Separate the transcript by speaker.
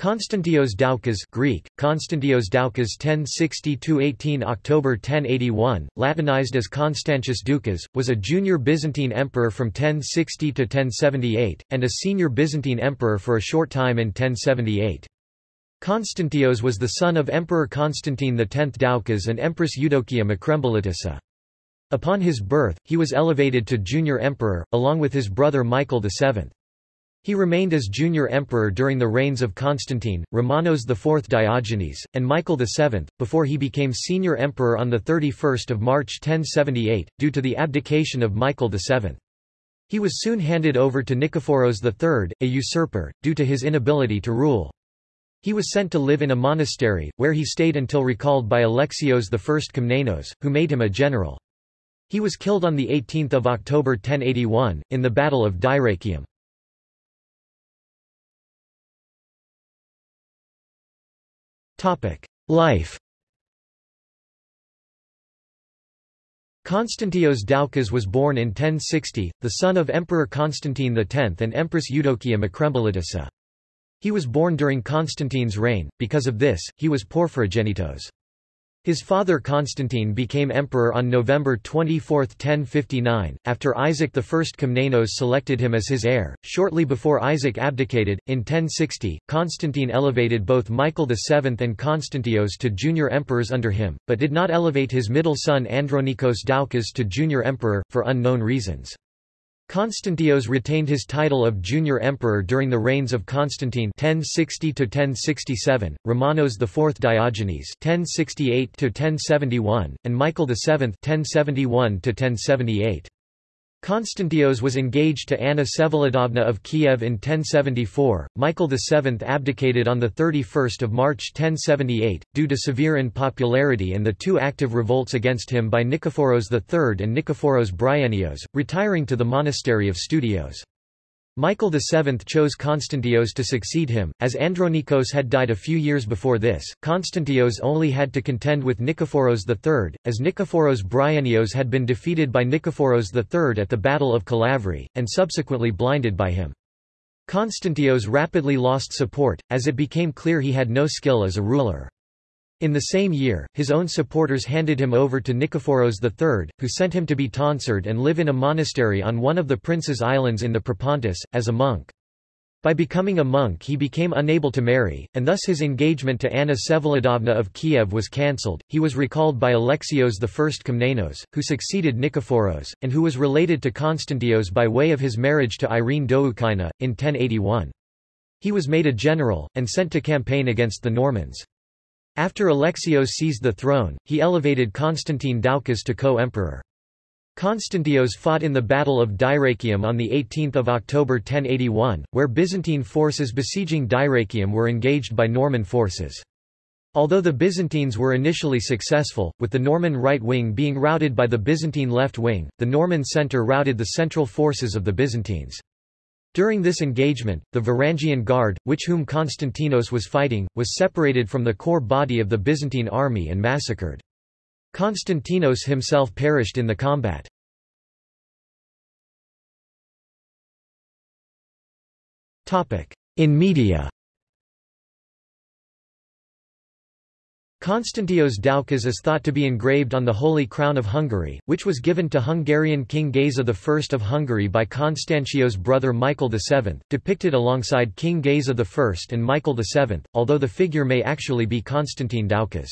Speaker 1: Konstantios Doukas Greek, Konstantios Doukas 1060–18 October 1081, Latinized as Constantius Doukas, was a junior Byzantine emperor from 1060 to 1078, and a senior Byzantine emperor for a short time in 1078. Konstantios was the son of Emperor Constantine X Doukas and Empress Eudokia Macrembolitissa. Upon his birth, he was elevated to junior emperor, along with his brother Michael VII. He remained as junior emperor during the reigns of Constantine, Romanos IV Diogenes, and Michael VII, before he became senior emperor on 31 March 1078, due to the abdication of Michael VII. He was soon handed over to Nikephoros III, a usurper, due to his inability to rule. He was sent to live in a monastery, where he stayed until recalled by Alexios I Komnenos, who made him a general. He was killed on 18 October 1081, in the Battle of Dyrrachium. Life Konstantios Doukas was born in 1060, the son of Emperor Constantine X and Empress Eudokia Macrembolitissa. He was born during Constantine's reign, because of this, he was porphyrogenitos. His father Constantine became emperor on November 24, 1059, after Isaac I Komnenos selected him as his heir. Shortly before Isaac abdicated, in 1060, Constantine elevated both Michael VII and Constantios to junior emperors under him, but did not elevate his middle son Andronikos Doukas to junior emperor, for unknown reasons. Constantios retained his title of junior emperor during the reigns of Constantine 1060 to 1067, Romanos IV Diogenes 1068 to 1071, and Michael VII 1071 to 1078. Constantios was engaged to Anna Vsevolodovna of Kiev in 1074. Michael VII abdicated on 31 March 1078, due to severe unpopularity and the two active revolts against him by Nikephoros III and Nikephoros Bryennios, retiring to the monastery of Studios. Michael VII chose Constantios to succeed him, as Andronikos had died a few years before this. Constantios only had to contend with Nikephoros III, as Nikephoros Bryennios had been defeated by Nikephoros III at the Battle of Kalavrye, and subsequently blinded by him. Constantios rapidly lost support, as it became clear he had no skill as a ruler. In the same year, his own supporters handed him over to Nikephoros III, who sent him to be tonsured and live in a monastery on one of the prince's islands in the Propontis, as a monk. By becoming a monk he became unable to marry, and thus his engagement to Anna Vsevolodovna of Kiev was cancelled. He was recalled by Alexios I Komnenos, who succeeded Nikephoros, and who was related to Constantios by way of his marriage to Irene Doukaina, in 1081. He was made a general, and sent to campaign against the Normans. After Alexios seized the throne, he elevated Constantine Doukas to co-emperor. Constantios fought in the Battle of Dyrrachium on 18 October 1081, where Byzantine forces besieging Dyrrachium were engaged by Norman forces. Although the Byzantines were initially successful, with the Norman right wing being routed by the Byzantine left wing, the Norman centre routed the central forces of the Byzantines. During this engagement, the Varangian Guard, which whom Constantinos was fighting, was separated from the core body of the Byzantine army and massacred. Constantinos himself perished in the combat. In media Konstantios Doukas is thought to be engraved on the Holy Crown of Hungary, which was given to Hungarian King Geza I of Hungary by Constantios' brother Michael VII, depicted alongside King Geza I and Michael VII, although the figure may actually be Constantine Doukas.